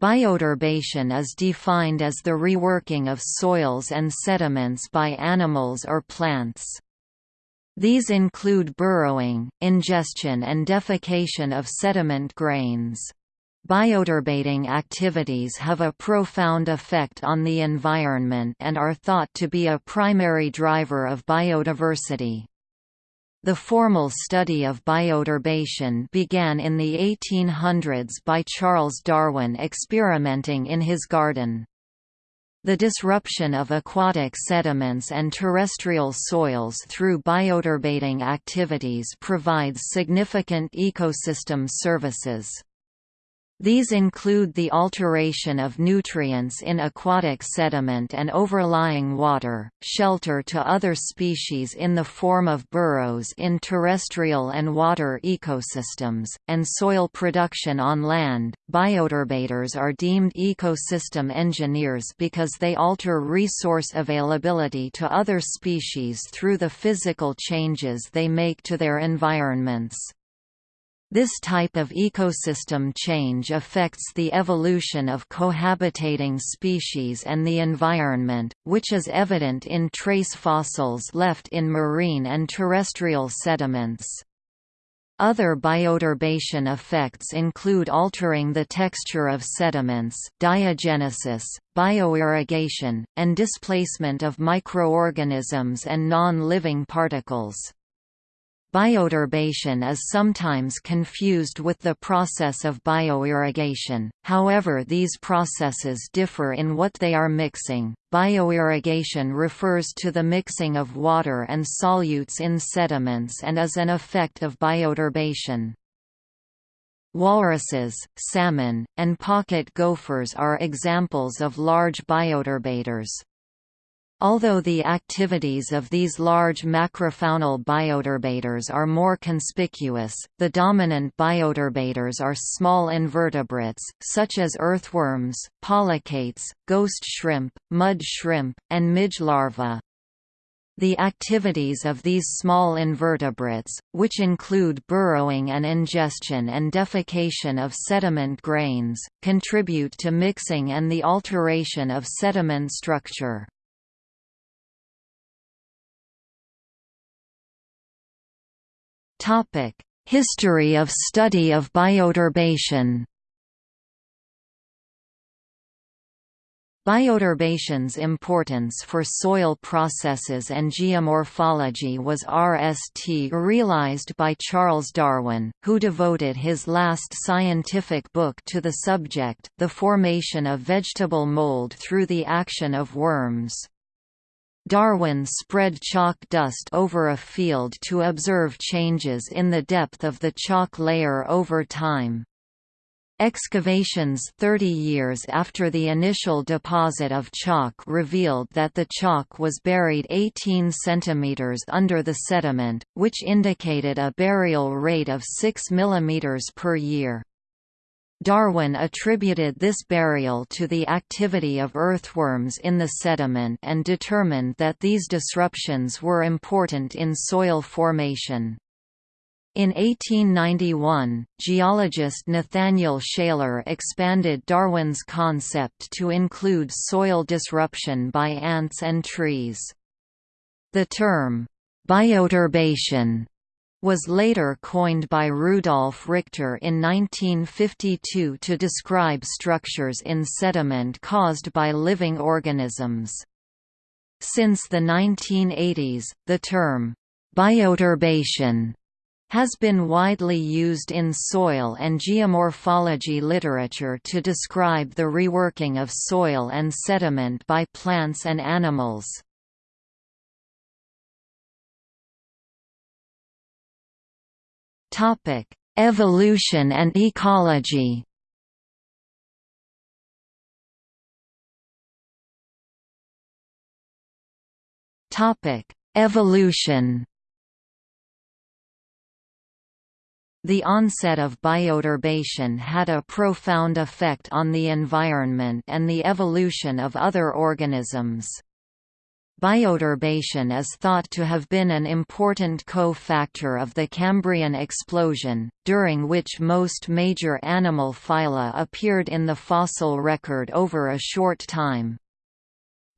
Bioturbation is defined as the reworking of soils and sediments by animals or plants. These include burrowing, ingestion and defecation of sediment grains. Bioturbating activities have a profound effect on the environment and are thought to be a primary driver of biodiversity. The formal study of bioturbation began in the 1800s by Charles Darwin experimenting in his garden. The disruption of aquatic sediments and terrestrial soils through bioturbating activities provides significant ecosystem services. These include the alteration of nutrients in aquatic sediment and overlying water, shelter to other species in the form of burrows in terrestrial and water ecosystems, and soil production on land. Bioturbators are deemed ecosystem engineers because they alter resource availability to other species through the physical changes they make to their environments. This type of ecosystem change affects the evolution of cohabitating species and the environment, which is evident in trace fossils left in marine and terrestrial sediments. Other bioturbation effects include altering the texture of sediments, diagenesis, bioirrigation, and displacement of microorganisms and non-living particles. Bioturbation is sometimes confused with the process of bioirrigation, however these processes differ in what they are mixing. Bioirrigation refers to the mixing of water and solutes in sediments and is an effect of bioturbation. Walruses, salmon, and pocket gophers are examples of large bioturbators. Although the activities of these large macrofaunal bioturbators are more conspicuous, the dominant bioturbators are small invertebrates, such as earthworms, polychaetes, ghost shrimp, mud shrimp, and midge larvae. The activities of these small invertebrates, which include burrowing and ingestion and defecation of sediment grains, contribute to mixing and the alteration of sediment structure. Topic: History of study of bioturbation. Bioturbation's importance for soil processes and geomorphology was RST realized by Charles Darwin, who devoted his last scientific book to the subject, the formation of vegetable mold through the action of worms. Darwin spread chalk dust over a field to observe changes in the depth of the chalk layer over time. Excavations 30 years after the initial deposit of chalk revealed that the chalk was buried 18 cm under the sediment, which indicated a burial rate of 6 mm per year. Darwin attributed this burial to the activity of earthworms in the sediment and determined that these disruptions were important in soil formation. In 1891, geologist Nathaniel Shaler expanded Darwin's concept to include soil disruption by ants and trees. The term, bioturbation was later coined by Rudolf Richter in 1952 to describe structures in sediment caused by living organisms. Since the 1980s, the term, bioturbation has been widely used in soil and geomorphology literature to describe the reworking of soil and sediment by plants and animals. Topic: Evolution and ecology. Topic: Evolution. The onset of bioturbation had a profound effect on the environment and the evolution of other organisms. Bioturbation is thought to have been an important co-factor of the Cambrian explosion, during which most major animal phyla appeared in the fossil record over a short time.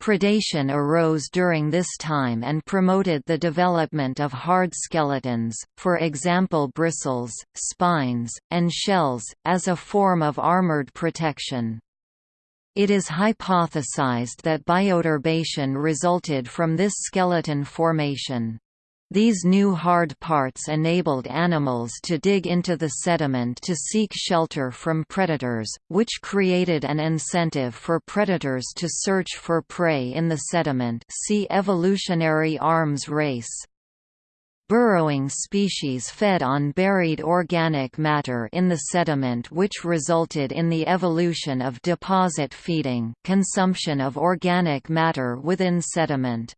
Predation arose during this time and promoted the development of hard skeletons, for example bristles, spines, and shells, as a form of armored protection. It is hypothesized that bioturbation resulted from this skeleton formation. These new hard parts enabled animals to dig into the sediment to seek shelter from predators, which created an incentive for predators to search for prey in the sediment see evolutionary arms race. Burrowing species fed on buried organic matter in the sediment which resulted in the evolution of deposit feeding consumption of organic matter within sediment.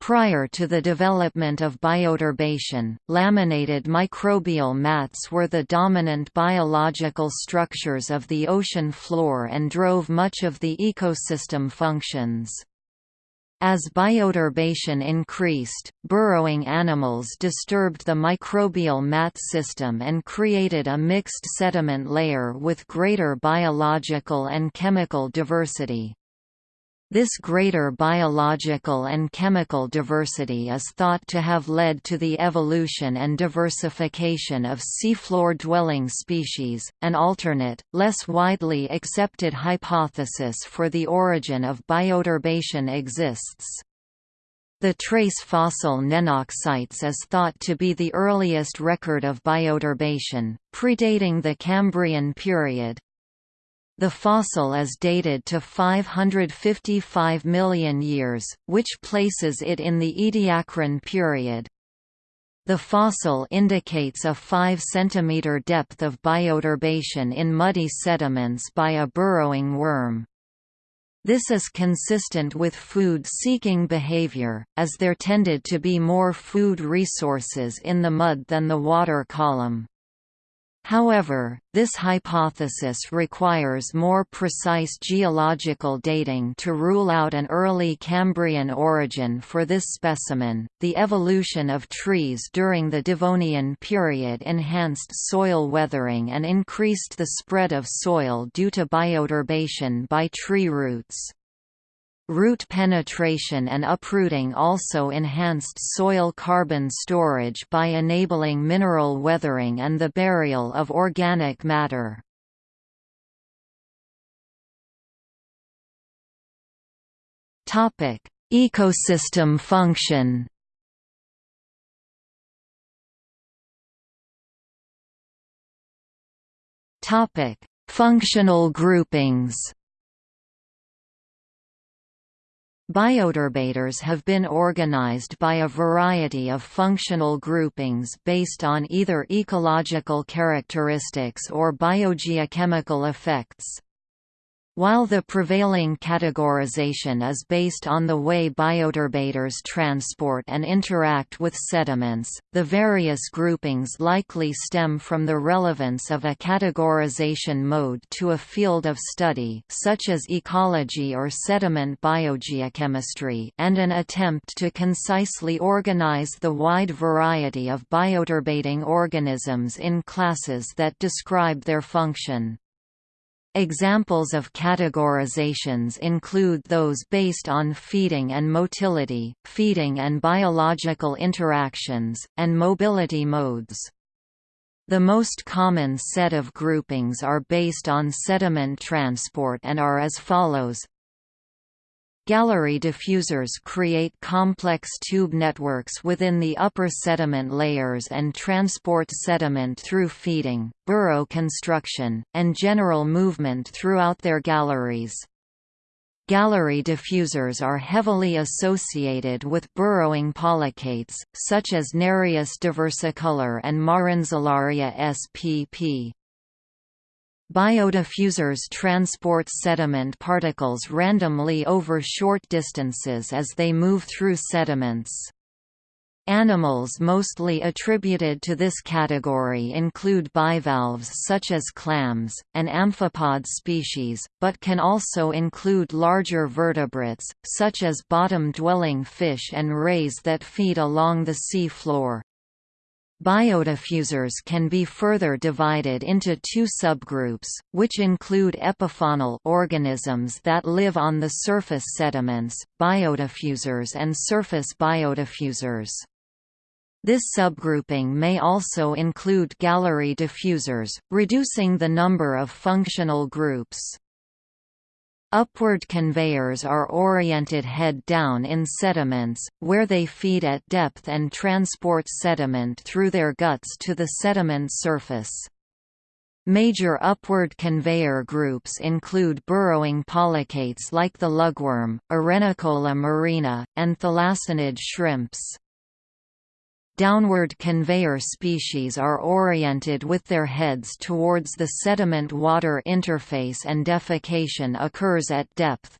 Prior to the development of bioturbation, laminated microbial mats were the dominant biological structures of the ocean floor and drove much of the ecosystem functions. As bioturbation increased, burrowing animals disturbed the microbial mat system and created a mixed sediment layer with greater biological and chemical diversity. This greater biological and chemical diversity is thought to have led to the evolution and diversification of seafloor-dwelling species, an alternate, less widely accepted hypothesis for the origin of bioturbation exists. The trace fossil Nenox is thought to be the earliest record of bioturbation, predating the Cambrian period. The fossil is dated to 555 million years, which places it in the Ediacaran period. The fossil indicates a 5 cm depth of bioturbation in muddy sediments by a burrowing worm. This is consistent with food-seeking behavior, as there tended to be more food resources in the mud than the water column. However, this hypothesis requires more precise geological dating to rule out an early Cambrian origin for this specimen. The evolution of trees during the Devonian period enhanced soil weathering and increased the spread of soil due to bioturbation by tree roots. Root penetration and uprooting also enhanced soil carbon storage by enabling mineral weathering and the burial of organic matter. Ecosystem function Functional groupings Bioturbators have been organized by a variety of functional groupings based on either ecological characteristics or biogeochemical effects. While the prevailing categorization is based on the way bioturbators transport and interact with sediments, the various groupings likely stem from the relevance of a categorization mode to a field of study such as ecology or sediment biogeochemistry and an attempt to concisely organize the wide variety of bioturbating organisms in classes that describe their function. Examples of categorizations include those based on feeding and motility, feeding and biological interactions, and mobility modes. The most common set of groupings are based on sediment transport and are as follows Gallery diffusers create complex tube networks within the upper sediment layers and transport sediment through feeding, burrow construction, and general movement throughout their galleries. Gallery diffusers are heavily associated with burrowing polychaetes, such as Nereis diversicolor and Marenzelleria spp. Biodiffusers transport sediment particles randomly over short distances as they move through sediments. Animals mostly attributed to this category include bivalves such as clams, and amphipod species, but can also include larger vertebrates, such as bottom-dwelling fish and rays that feed along the sea floor. Biodiffusers can be further divided into two subgroups, which include epifaunal organisms that live on the surface sediments, biodiffusers and surface biodiffusers. This subgrouping may also include gallery diffusers, reducing the number of functional groups. Upward conveyors are oriented head down in sediments, where they feed at depth and transport sediment through their guts to the sediment surface. Major upward conveyor groups include burrowing polychaetes like the lugworm, Arenicola marina, and thalassinid shrimps. Downward conveyor species are oriented with their heads towards the sediment-water interface and defecation occurs at depth.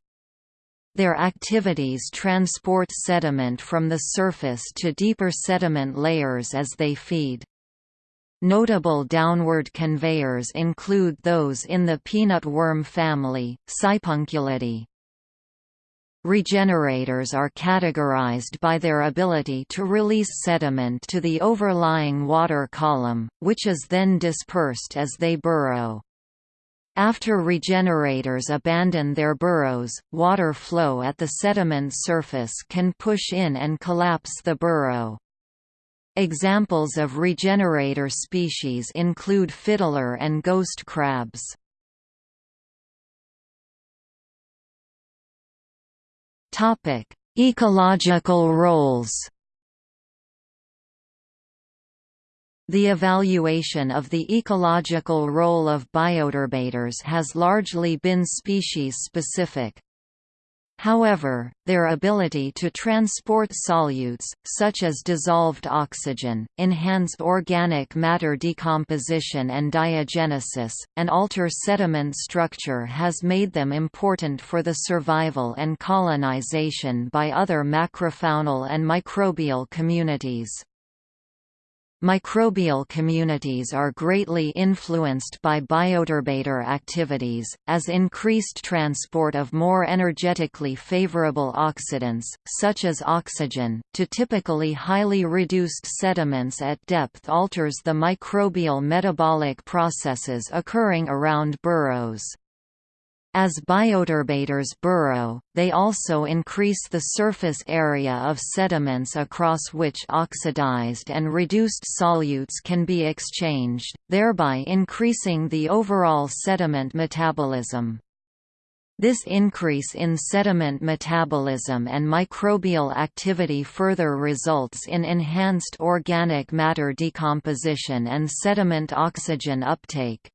Their activities transport sediment from the surface to deeper sediment layers as they feed. Notable downward conveyors include those in the peanut worm family, Sipunculidae. Regenerators are categorized by their ability to release sediment to the overlying water column, which is then dispersed as they burrow. After regenerators abandon their burrows, water flow at the sediment surface can push in and collapse the burrow. Examples of regenerator species include fiddler and ghost crabs. Topic: Ecological roles. The evaluation of the ecological role of bioturbators has largely been species-specific. However, their ability to transport solutes, such as dissolved oxygen, enhance organic matter decomposition and diagenesis, and alter sediment structure has made them important for the survival and colonization by other macrofaunal and microbial communities. Microbial communities are greatly influenced by bioturbator activities, as increased transport of more energetically favorable oxidants, such as oxygen, to typically highly reduced sediments at depth alters the microbial metabolic processes occurring around burrows. As bioturbators burrow, they also increase the surface area of sediments across which oxidized and reduced solutes can be exchanged, thereby increasing the overall sediment metabolism. This increase in sediment metabolism and microbial activity further results in enhanced organic matter decomposition and sediment oxygen uptake.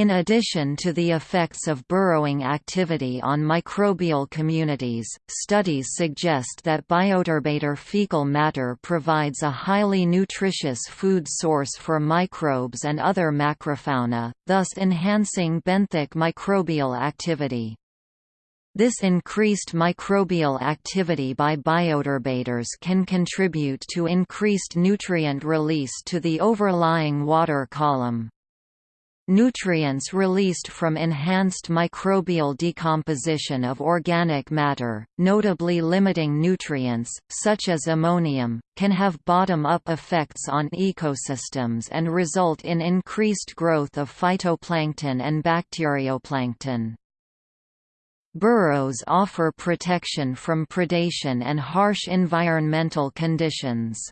In addition to the effects of burrowing activity on microbial communities, studies suggest that bioturbator fecal matter provides a highly nutritious food source for microbes and other macrofauna, thus enhancing benthic microbial activity. This increased microbial activity by bioturbators can contribute to increased nutrient release to the overlying water column. Nutrients released from enhanced microbial decomposition of organic matter, notably limiting nutrients, such as ammonium, can have bottom-up effects on ecosystems and result in increased growth of phytoplankton and bacterioplankton. Burrows offer protection from predation and harsh environmental conditions.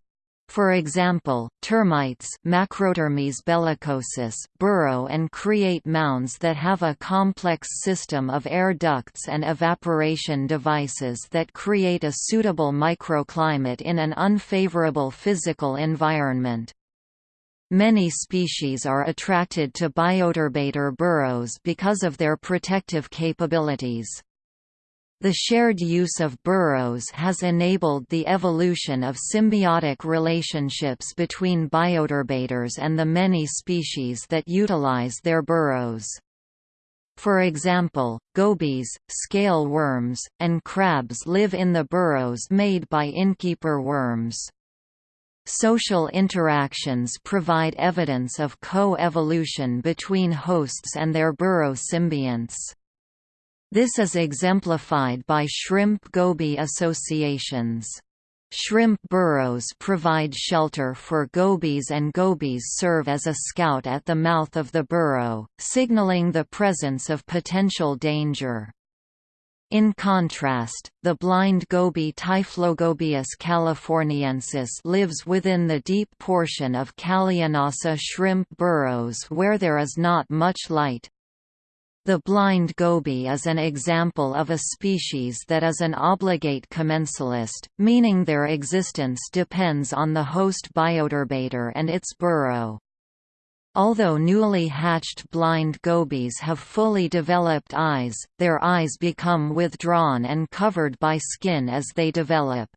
For example, termites Macrotermes bellicosus burrow and create mounds that have a complex system of air ducts and evaporation devices that create a suitable microclimate in an unfavorable physical environment. Many species are attracted to bioturbator burrows because of their protective capabilities. The shared use of burrows has enabled the evolution of symbiotic relationships between bioturbators and the many species that utilize their burrows. For example, gobies, scale worms, and crabs live in the burrows made by innkeeper worms. Social interactions provide evidence of co-evolution between hosts and their burrow symbionts. This is exemplified by shrimp-goby associations. Shrimp burrows provide shelter for gobies and gobies serve as a scout at the mouth of the burrow, signaling the presence of potential danger. In contrast, the blind goby Typhlogobius californiensis lives within the deep portion of Callianassa shrimp burrows where there is not much light. The blind goby is an example of a species that is an obligate commensalist, meaning their existence depends on the host bioturbator and its burrow. Although newly hatched blind gobies have fully developed eyes, their eyes become withdrawn and covered by skin as they develop.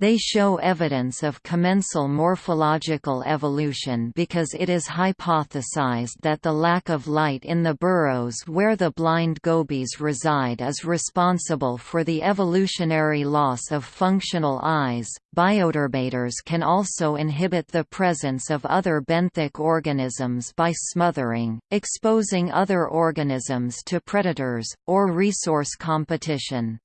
They show evidence of commensal morphological evolution because it is hypothesized that the lack of light in the burrows where the blind gobies reside is responsible for the evolutionary loss of functional eyes. Bioturbators can also inhibit the presence of other benthic organisms by smothering, exposing other organisms to predators, or resource competition.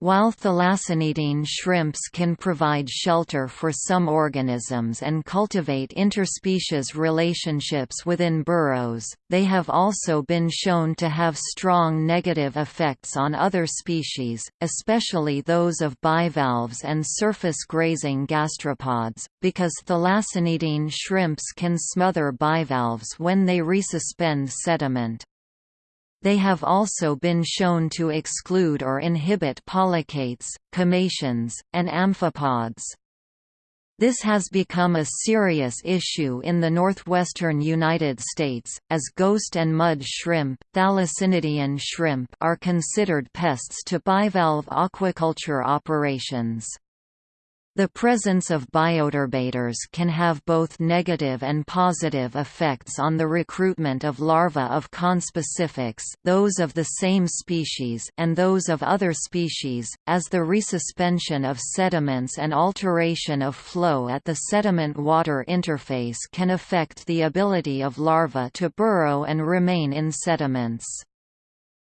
While thalassinidean shrimps can provide shelter for some organisms and cultivate interspecies relationships within burrows, they have also been shown to have strong negative effects on other species, especially those of bivalves and surface-grazing gastropods, because thalassinidean shrimps can smother bivalves when they resuspend sediment. They have also been shown to exclude or inhibit polychaetes, cumaceans, and amphipods. This has become a serious issue in the northwestern United States, as ghost and mud shrimp, thalassinidean shrimp are considered pests to bivalve aquaculture operations. The presence of bioturbators can have both negative and positive effects on the recruitment of larvae of conspecifics those of the same species and those of other species, as the resuspension of sediments and alteration of flow at the sediment-water interface can affect the ability of larvae to burrow and remain in sediments.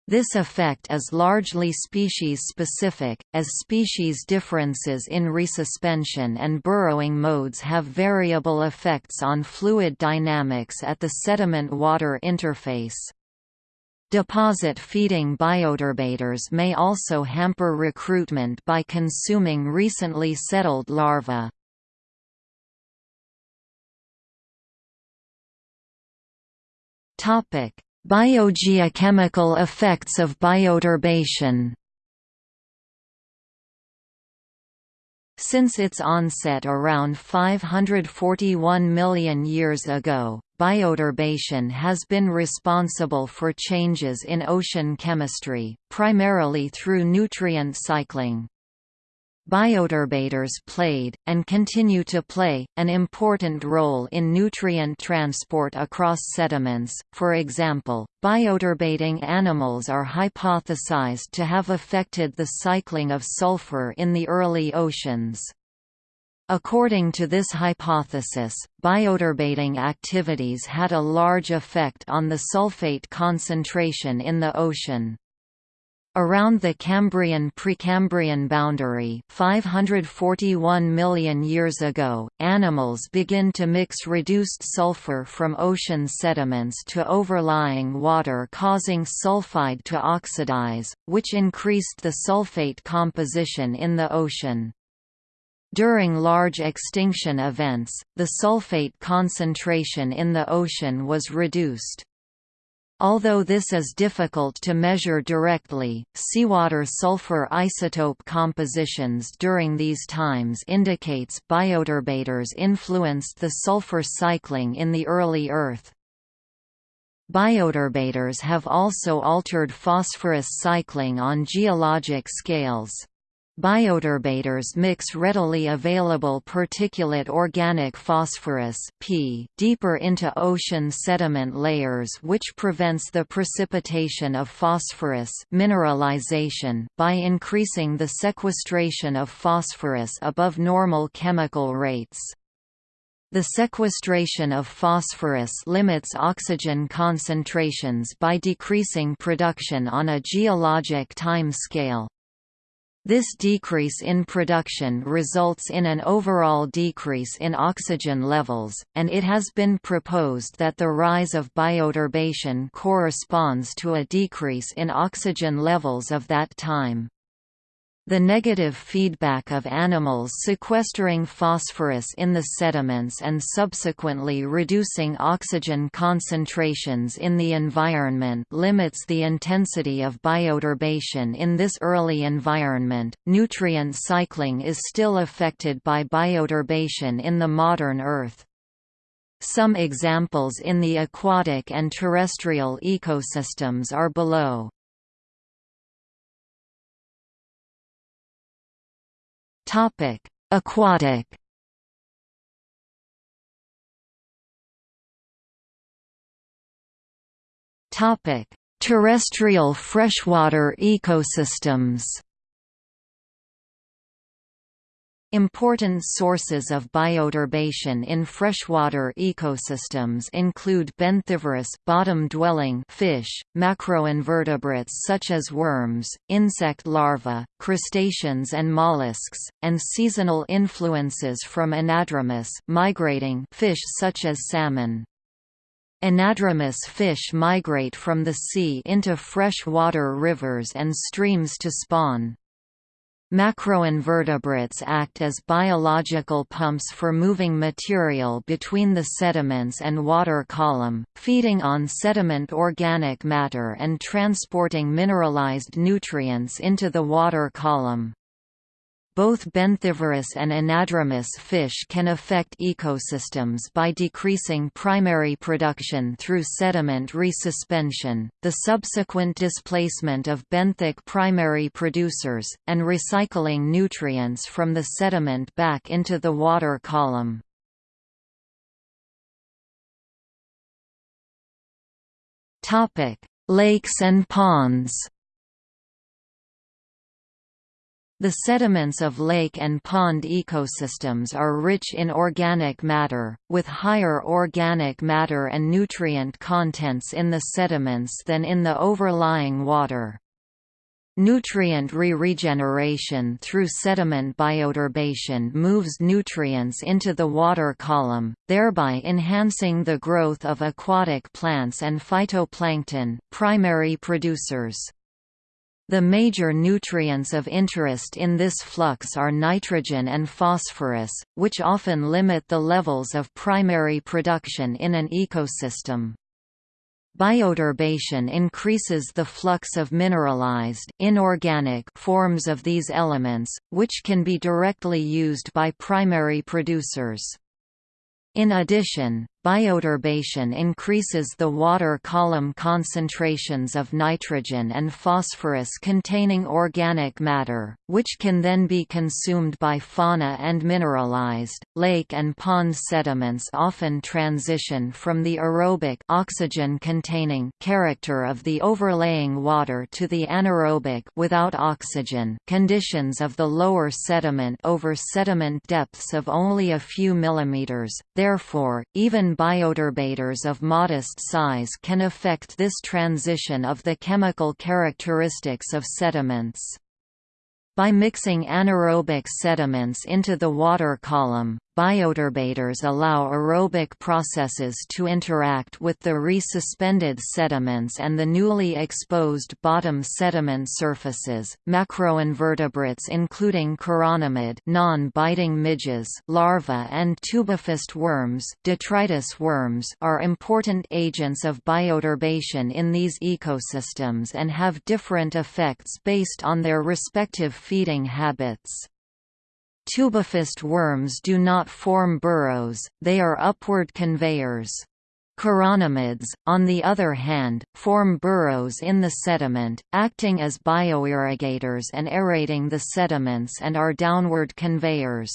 This effect is largely species-specific, as species differences in resuspension and burrowing modes have variable effects on fluid dynamics at the sediment-water interface. Deposit-feeding bioturbators may also hamper recruitment by consuming recently settled larvae. Topic: Biogeochemical effects of bioturbation Since its onset around 541 million years ago, bioturbation has been responsible for changes in ocean chemistry, primarily through nutrient cycling. Bioturbators played, and continue to play, an important role in nutrient transport across sediments. For example, bioturbating animals are hypothesized to have affected the cycling of sulfur in the early oceans. According to this hypothesis, bioturbating activities had a large effect on the sulfate concentration in the ocean. Around the Cambrian-Precambrian boundary 541 million years ago, animals begin to mix reduced sulfur from ocean sediments to overlying water causing sulfide to oxidize, which increased the sulfate composition in the ocean. During large extinction events, the sulfate concentration in the ocean was reduced. Although this is difficult to measure directly, seawater sulfur isotope compositions during these times indicates bioturbators influenced the sulfur cycling in the early Earth. Bioturbators have also altered phosphorus cycling on geologic scales. Bioturbators mix readily available particulate organic phosphorus P deeper into ocean sediment layers which prevents the precipitation of phosphorus mineralization by increasing the sequestration of phosphorus above normal chemical rates. The sequestration of phosphorus limits oxygen concentrations by decreasing production on a geologic time scale. This decrease in production results in an overall decrease in oxygen levels, and it has been proposed that the rise of bioturbation corresponds to a decrease in oxygen levels of that time. The negative feedback of animals sequestering phosphorus in the sediments and subsequently reducing oxygen concentrations in the environment limits the intensity of bioturbation in this early environment. Nutrient cycling is still affected by bioturbation in the modern Earth. Some examples in the aquatic and terrestrial ecosystems are below. Aquatic. Topic: Terrestrial freshwater ecosystems. Important sources of bioturbation in freshwater ecosystems include benthivorous bottom-dwelling fish, macroinvertebrates such as worms, insect larvae, crustaceans and mollusks, and seasonal influences from anadromous migrating fish such as salmon. Anadromous fish migrate from the sea into freshwater rivers and streams to spawn. Macroinvertebrates act as biological pumps for moving material between the sediments and water column, feeding on sediment organic matter and transporting mineralized nutrients into the water column. Both benthivorous and anadromous fish can affect ecosystems by decreasing primary production through sediment resuspension, the subsequent displacement of benthic primary producers, and recycling nutrients from the sediment back into the water column. Lakes and ponds the sediments of lake and pond ecosystems are rich in organic matter, with higher organic matter and nutrient contents in the sediments than in the overlying water. Nutrient re-regeneration through sediment bioturbation moves nutrients into the water column, thereby enhancing the growth of aquatic plants and phytoplankton, primary producers. The major nutrients of interest in this flux are nitrogen and phosphorus, which often limit the levels of primary production in an ecosystem. Bioturbation increases the flux of mineralized inorganic forms of these elements, which can be directly used by primary producers. In addition, bioturbation increases the water column concentrations of nitrogen and phosphorus containing organic matter, which can then be consumed by fauna and mineralized. Lake and pond sediments often transition from the aerobic oxygen containing character of the overlaying water to the anaerobic without oxygen conditions of the lower sediment over sediment depths of only a few millimeters. Therefore, even bioturbators of modest size can affect this transition of the chemical characteristics of sediments. By mixing anaerobic sediments into the water column, Bioturbators allow aerobic processes to interact with the resuspended sediments and the newly exposed bottom sediment surfaces. Macroinvertebrates including chironomid non-biting midges larvae and tubificid worms, detritus worms are important agents of bioturbation in these ecosystems and have different effects based on their respective feeding habits. Tubificid worms do not form burrows, they are upward conveyors. Chironomids, on the other hand, form burrows in the sediment, acting as bioirrigators and aerating the sediments and are downward conveyors.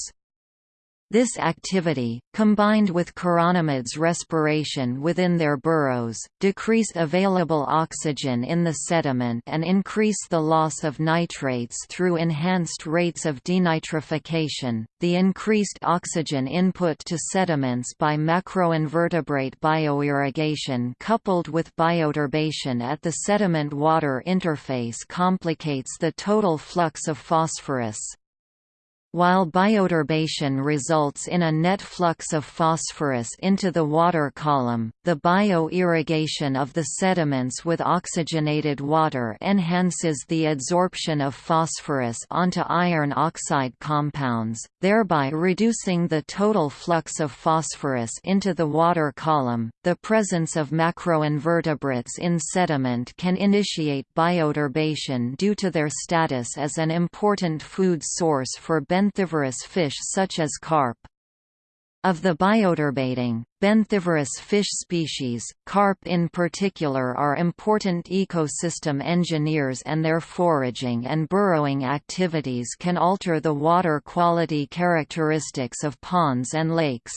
This activity, combined with chironomids' respiration within their burrows, decrease available oxygen in the sediment and increase the loss of nitrates through enhanced rates of denitrification. The increased oxygen input to sediments by macroinvertebrate bioirrigation coupled with bioturbation at the sediment-water interface complicates the total flux of phosphorus. While bioturbation results in a net flux of phosphorus into the water column, the bioirrigation of the sediments with oxygenated water enhances the adsorption of phosphorus onto iron oxide compounds, thereby reducing the total flux of phosphorus into the water column. The presence of macroinvertebrates in sediment can initiate bioturbation due to their status as an important food source for benthivorous fish such as carp. Of the bioturbating, benthivorous fish species, carp in particular are important ecosystem engineers and their foraging and burrowing activities can alter the water quality characteristics of ponds and lakes.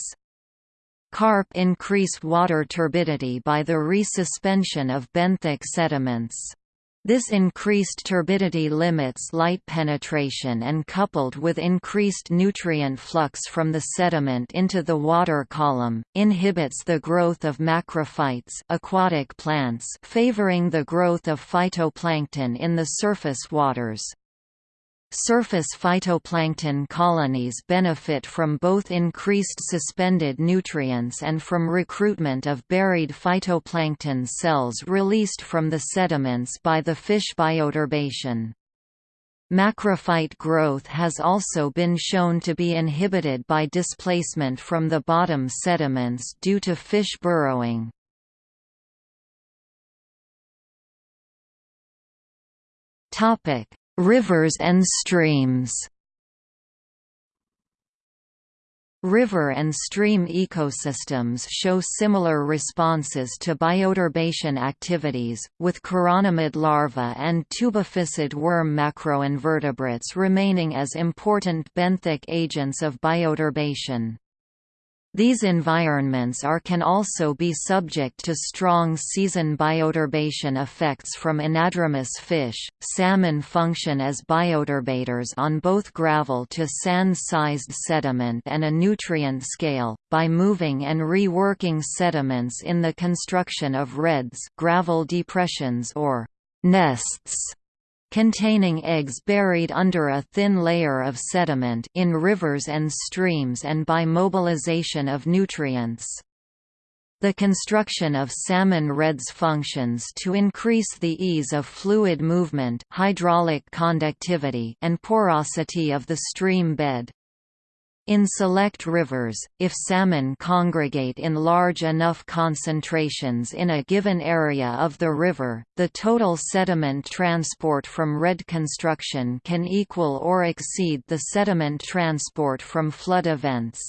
Carp increase water turbidity by the resuspension of benthic sediments. This increased turbidity limits light penetration and coupled with increased nutrient flux from the sediment into the water column, inhibits the growth of macrophytes aquatic plants favoring the growth of phytoplankton in the surface waters. Surface phytoplankton colonies benefit from both increased suspended nutrients and from recruitment of buried phytoplankton cells released from the sediments by the fish bioturbation. Macrophyte growth has also been shown to be inhibited by displacement from the bottom sediments due to fish burrowing. Topic: Rivers and streams River and stream ecosystems show similar responses to bioturbation activities, with chironomid larvae and tubificid worm macroinvertebrates remaining as important benthic agents of bioturbation. These environments are can also be subject to strong season bioturbation effects from anadromous fish. Salmon function as bioturbators on both gravel to sand-sized sediment and a nutrient scale, by moving and reworking sediments in the construction of redds gravel depressions or nests containing eggs buried under a thin layer of sediment in rivers and streams and by mobilization of nutrients. The construction of salmon redds functions to increase the ease of fluid movement hydraulic conductivity and porosity of the stream bed. In select rivers, if salmon congregate in large enough concentrations in a given area of the river, the total sediment transport from redd construction can equal or exceed the sediment transport from flood events.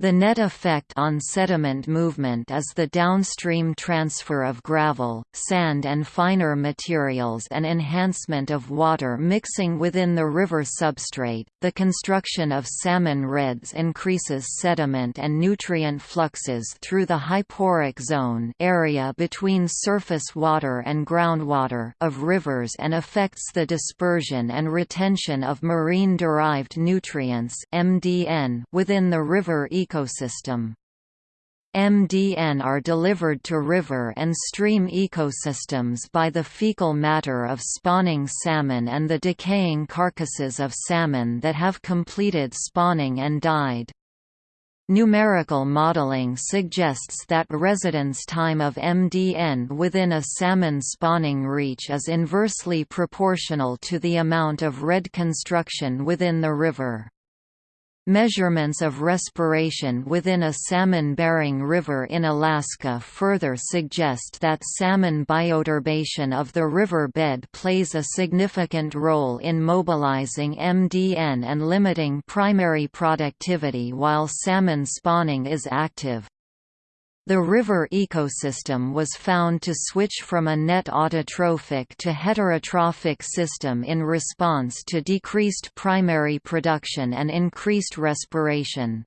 The net effect on sediment movement is the downstream transfer of gravel, sand and finer materials and enhancement of water mixing within the river substrate. The construction of salmon redds increases sediment and nutrient fluxes through the hyporheic zone area between surface water and groundwater of rivers and affects the dispersion and retention of marine-derived nutrients (MDN) within the river ecosystem ecosystem. MDN are delivered to river and stream ecosystems by the fecal matter of spawning salmon and the decaying carcasses of salmon that have completed spawning and died. Numerical modeling suggests that residence time of MDN within a salmon spawning reach is inversely proportional to the amount of redd construction within the river. Measurements of respiration within a salmon-bearing river in Alaska further suggest that salmon bioturbation of the river bed plays a significant role in mobilizing MDN and limiting primary productivity while salmon spawning is active. The river ecosystem was found to switch from a net autotrophic to heterotrophic system in response to decreased primary production and increased respiration.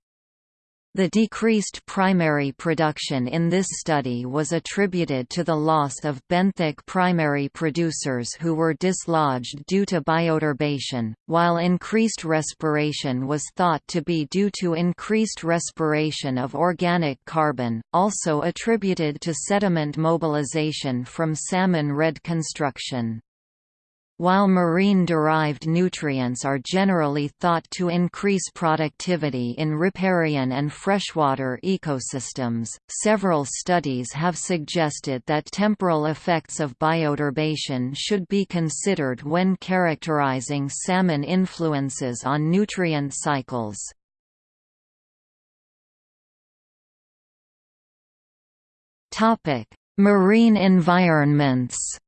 The decreased primary production in this study was attributed to the loss of benthic primary producers who were dislodged due to bioturbation, while increased respiration was thought to be due to increased respiration of organic carbon, also attributed to sediment mobilization from salmon redd construction. While marine-derived nutrients are generally thought to increase productivity in riparian and freshwater ecosystems, several studies have suggested that temporal effects of bioturbation should be considered when characterizing salmon influences on nutrient cycles. Marine environments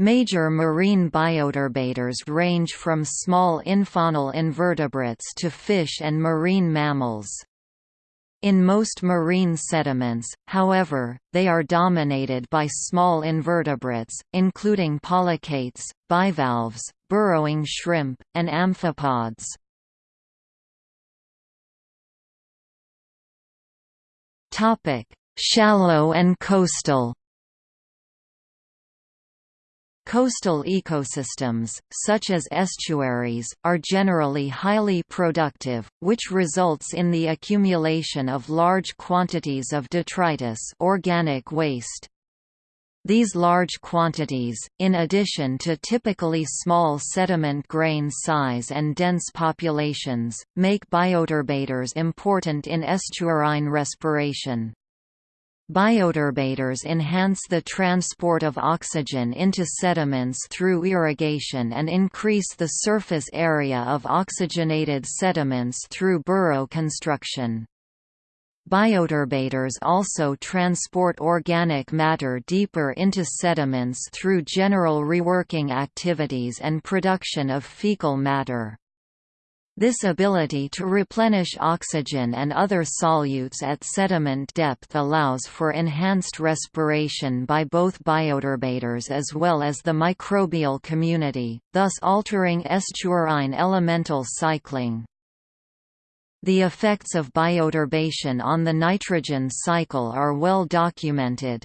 Major marine bioturbators range from small infaunal invertebrates to fish and marine mammals. In most marine sediments, however, they are dominated by small invertebrates, including polychaetes, bivalves, burrowing shrimp, and amphipods. Shallow and coastal Coastal ecosystems, such as estuaries, are generally highly productive, which results in the accumulation of large quantities of detritus organic waste. These large quantities, in addition to typically small sediment grain size and dense populations, make bioturbators important in estuarine respiration. Bioturbators enhance the transport of oxygen into sediments through irrigation and increase the surface area of oxygenated sediments through burrow construction. Bioturbators also transport organic matter deeper into sediments through general reworking activities and production of fecal matter. This ability to replenish oxygen and other solutes at sediment depth allows for enhanced respiration by both bioturbators as well as the microbial community, thus altering estuarine elemental cycling. The effects of bioturbation on the nitrogen cycle are well documented.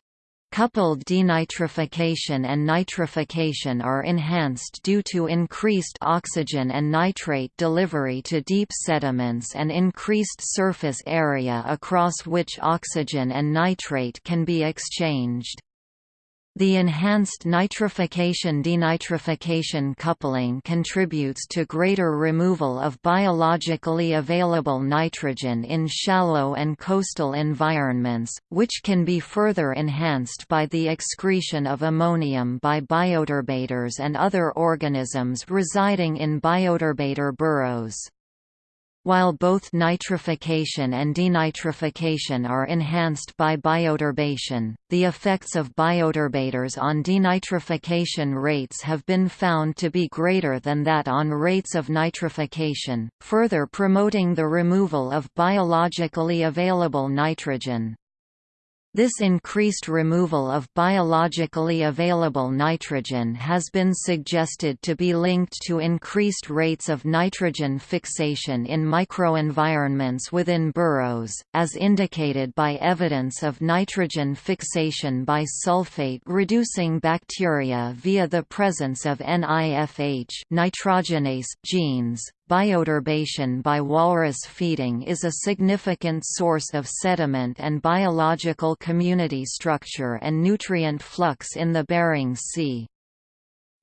Coupled denitrification and nitrification are enhanced due to increased oxygen and nitrate delivery to deep sediments and increased surface area across which oxygen and nitrate can be exchanged. The enhanced nitrification-denitrification coupling contributes to greater removal of biologically available nitrogen in shallow and coastal environments, which can be further enhanced by the excretion of ammonium by bioturbators and other organisms residing in bioturbator burrows. While both nitrification and denitrification are enhanced by bioturbation, the effects of bioturbators on denitrification rates have been found to be greater than that on rates of nitrification, further promoting the removal of biologically available nitrogen. This increased removal of biologically available nitrogen has been suggested to be linked to increased rates of nitrogen fixation in microenvironments within burrows, as indicated by evidence of nitrogen fixation by sulfate-reducing bacteria via the presence of NIFH nitrogenase genes. Bioturbation by walrus feeding is a significant source of sediment and biological community structure and nutrient flux in the Bering Sea.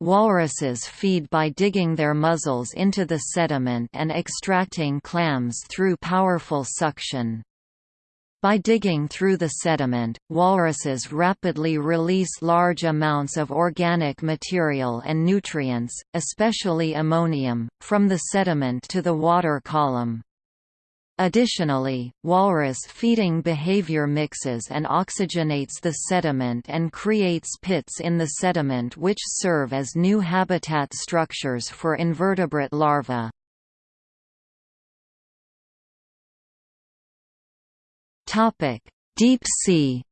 Walruses feed by digging their muzzles into the sediment and extracting clams through powerful suction. By digging through the sediment, walruses rapidly release large amounts of organic material and nutrients, especially ammonium, from the sediment to the water column. Additionally, walrus feeding behavior mixes and oxygenates the sediment and creates pits in the sediment which serve as new habitat structures for invertebrate larvae. Deep sea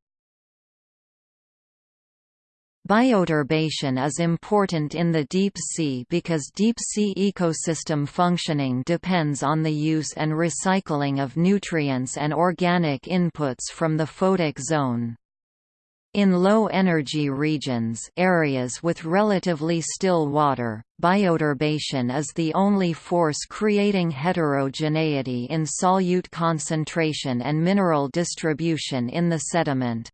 Bioturbation is important in the deep sea because deep-sea ecosystem functioning depends on the use and recycling of nutrients and organic inputs from the photic zone. In low-energy regions areas with relatively still water, bioturbation is the only force creating heterogeneity in solute concentration and mineral distribution in the sediment.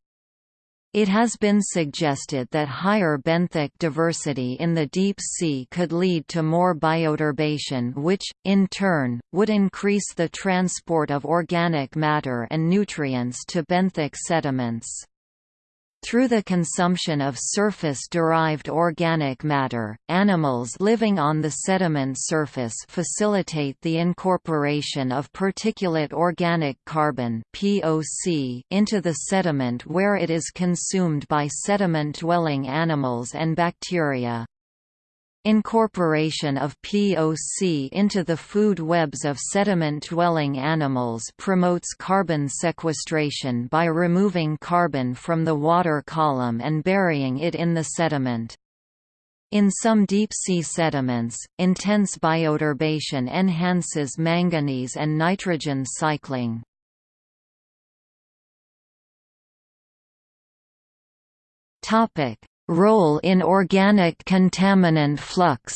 It has been suggested that higher benthic diversity in the deep sea could lead to more bioturbation which, in turn, would increase the transport of organic matter and nutrients to benthic sediments. Through the consumption of surface-derived organic matter, animals living on the sediment surface facilitate the incorporation of particulate organic carbon (POC) into the sediment where it is consumed by sediment-dwelling animals and bacteria. Incorporation of POC into the food webs of sediment-dwelling animals promotes carbon sequestration by removing carbon from the water column and burying it in the sediment. In some deep-sea sediments, intense bioturbation enhances manganese and nitrogen cycling. Topic: Role in organic contaminant flux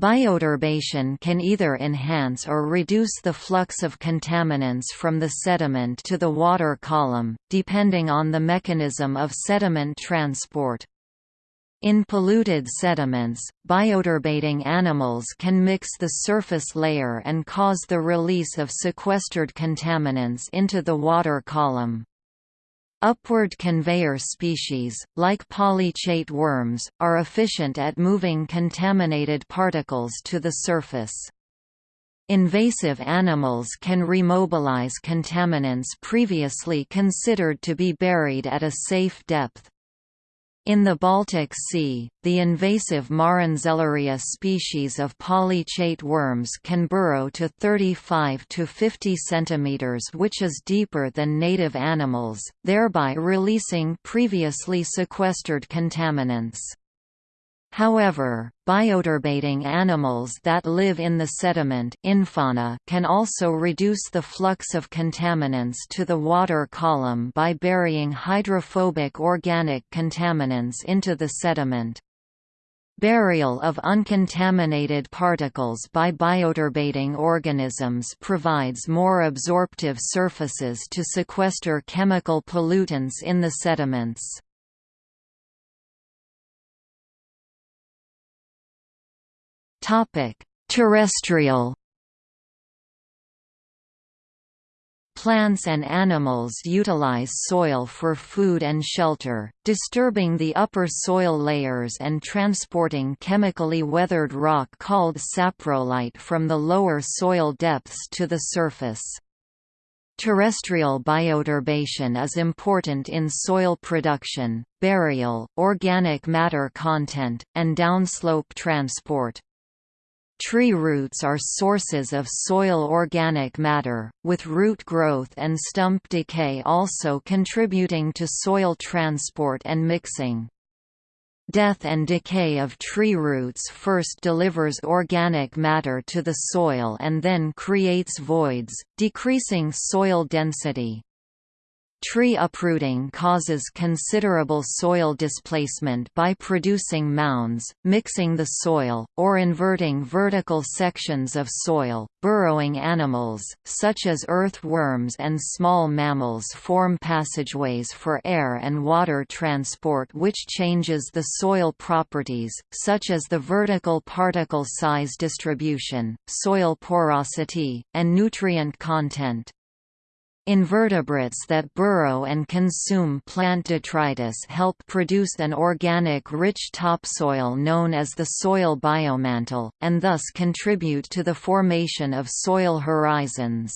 Bioturbation can either enhance or reduce the flux of contaminants from the sediment to the water column, depending on the mechanism of sediment transport. In polluted sediments, bioturbating animals can mix the surface layer and cause the release of sequestered contaminants into the water column. Upward conveyor species, like polychaete worms, are efficient at moving contaminated particles to the surface. Invasive animals can remobilize contaminants previously considered to be buried at a safe depth. In the Baltic Sea, the invasive Marenzelleria species of polychaete worms can burrow to 35 to 50 cm which is deeper than native animals, thereby releasing previously sequestered contaminants. However, bioturbating animals that live in the sediment can also reduce the flux of contaminants to the water column by burying hydrophobic organic contaminants into the sediment. Burial of uncontaminated particles by bioturbating organisms provides more absorptive surfaces to sequester chemical pollutants in the sediments. Topic: Terrestrial Plants and animals utilize soil for food and shelter, disturbing the upper soil layers and transporting chemically weathered rock called saprolite from the lower soil depths to the surface. Terrestrial bioturbation is important in soil production, burial, organic matter content, and downslope transport. Tree roots are sources of soil organic matter, with root growth and stump decay also contributing to soil transport and mixing. Death and decay of tree roots first delivers organic matter to the soil and then creates voids, decreasing soil density. Tree uprooting causes considerable soil displacement by producing mounds, mixing the soil, or inverting vertical sections of soil. Burrowing animals, such as earthworms and small mammals, form passageways for air and water transport, which changes the soil properties, such as the vertical particle size distribution, soil porosity, and nutrient content. Invertebrates that burrow and consume plant detritus help produce an organic-rich topsoil known as the soil biomantle, and thus contribute to the formation of soil horizons.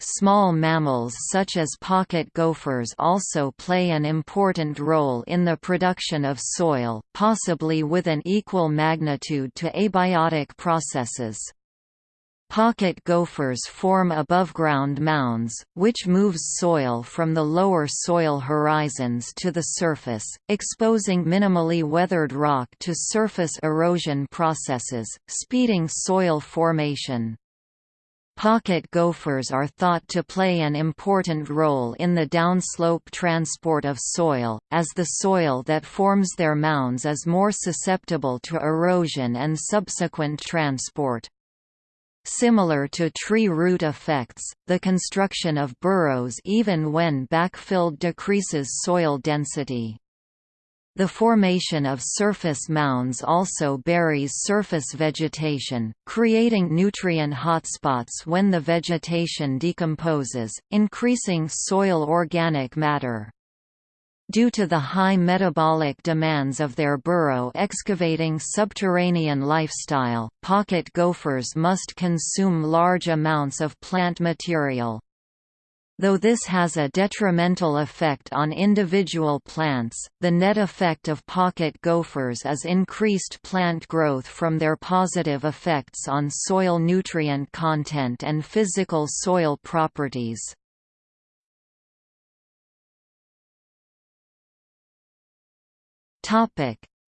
Small mammals such as pocket gophers also play an important role in the production of soil, possibly with an equal magnitude to abiotic processes. Pocket gophers form above-ground mounds, which moves soil from the lower soil horizons to the surface, exposing minimally weathered rock to surface erosion processes, speeding soil formation. Pocket gophers are thought to play an important role in the downslope transport of soil, as the soil that forms their mounds is more susceptible to erosion and subsequent transport. Similar to tree root effects, the construction of burrows even when backfilled decreases soil density. The formation of surface mounds also buries surface vegetation, creating nutrient hotspots when the vegetation decomposes, increasing soil organic matter. Due to the high metabolic demands of their burrow-excavating subterranean lifestyle, pocket gophers must consume large amounts of plant material. Though this has a detrimental effect on individual plants, the net effect of pocket gophers is increased plant growth from their positive effects on soil nutrient content and physical soil properties.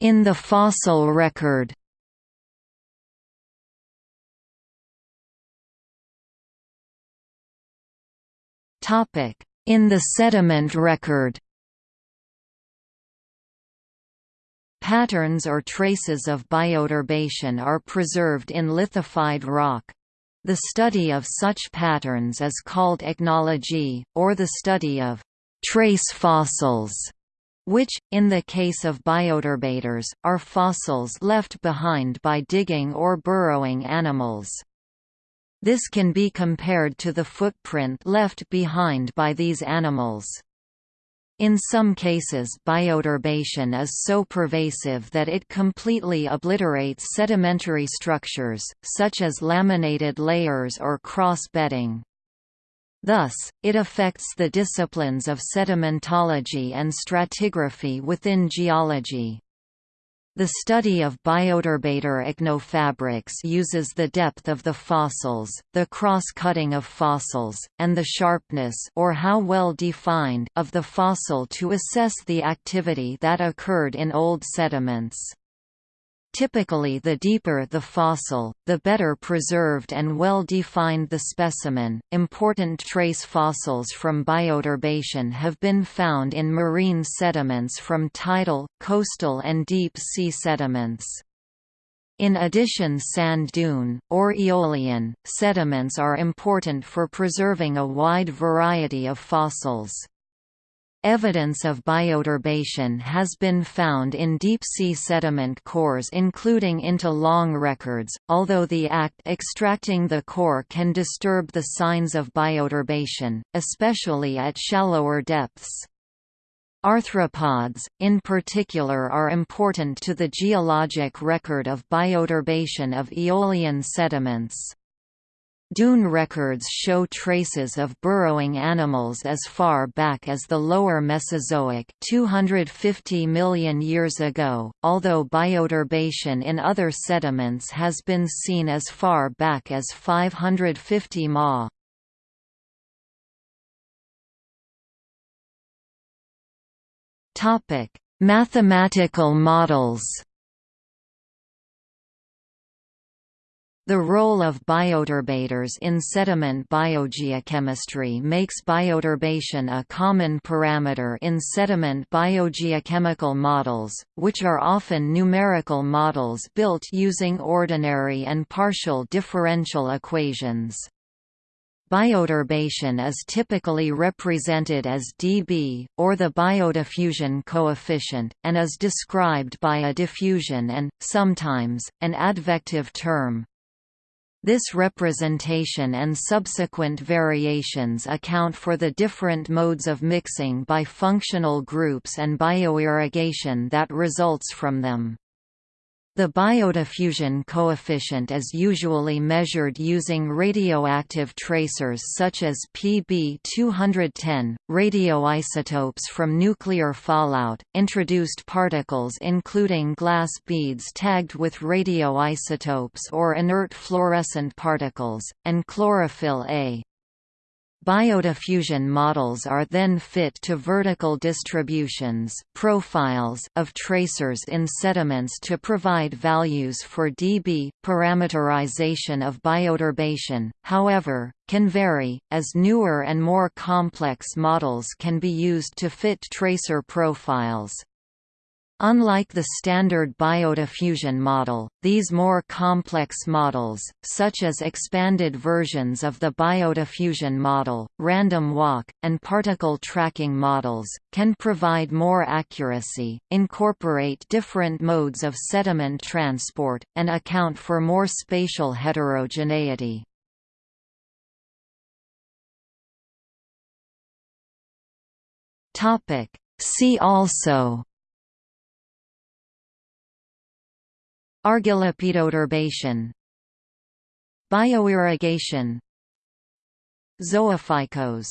In the fossil record. Topic: In the sediment record. Patterns or traces of bioturbation are preserved in lithified rock. The study of such patterns is called ichnology, or the study of trace fossils which, in the case of bioturbators, are fossils left behind by digging or burrowing animals. This can be compared to the footprint left behind by these animals. In some cases bioturbation is so pervasive that it completely obliterates sedimentary structures, such as laminated layers or cross-bedding. Thus, it affects the disciplines of sedimentology and stratigraphy within geology. The study of bioturbator ichnofabrics uses the depth of the fossils, the cross-cutting of fossils, and the sharpness or how well defined of the fossil to assess the activity that occurred in old sediments. Typically the deeper the fossil, the better preserved and well defined the specimen. Important trace fossils from bioturbation have been found in marine sediments from tidal, coastal and deep sea sediments. In addition sand dune, or aeolian, sediments are important for preserving a wide variety of fossils. Evidence of bioturbation has been found in deep-sea sediment cores including into long records, although the act extracting the core can disturb the signs of bioturbation, especially at shallower depths. Arthropods, in particular are important to the geologic record of bioturbation of aeolian sediments. Dune records show traces of burrowing animals as far back as the lower Mesozoic 250 million years ago, although bioturbation in other sediments has been seen as far back as 550 ma. Mathematical models The role of bioturbators in sediment biogeochemistry makes bioturbation a common parameter in sediment biogeochemical models, which are often numerical models built using ordinary and partial differential equations. Bioturbation is typically represented as dB, or the biodiffusion coefficient, and is described by a diffusion and, sometimes, an advective term. This representation and subsequent variations account for the different modes of mixing by functional groups and bioirrigation that results from them. The biodiffusion coefficient is usually measured using radioactive tracers such as Pb-210, radioisotopes from nuclear fallout, introduced particles including glass beads tagged with radioisotopes or inert fluorescent particles, and chlorophyll A. Biodiffusion models are then fit to vertical distributions profiles of tracers in sediments to provide values for dB. Parameterization of bioturbation, however, can vary, as newer and more complex models can be used to fit tracer profiles. Unlike the standard biodiffusion model, these more complex models, such as expanded versions of the biodiffusion model, random walk, and particle tracking models, can provide more accuracy, incorporate different modes of sediment transport, and account for more spatial heterogeneity. See also Argillophytoturbation Bioirrigation. Zoophycos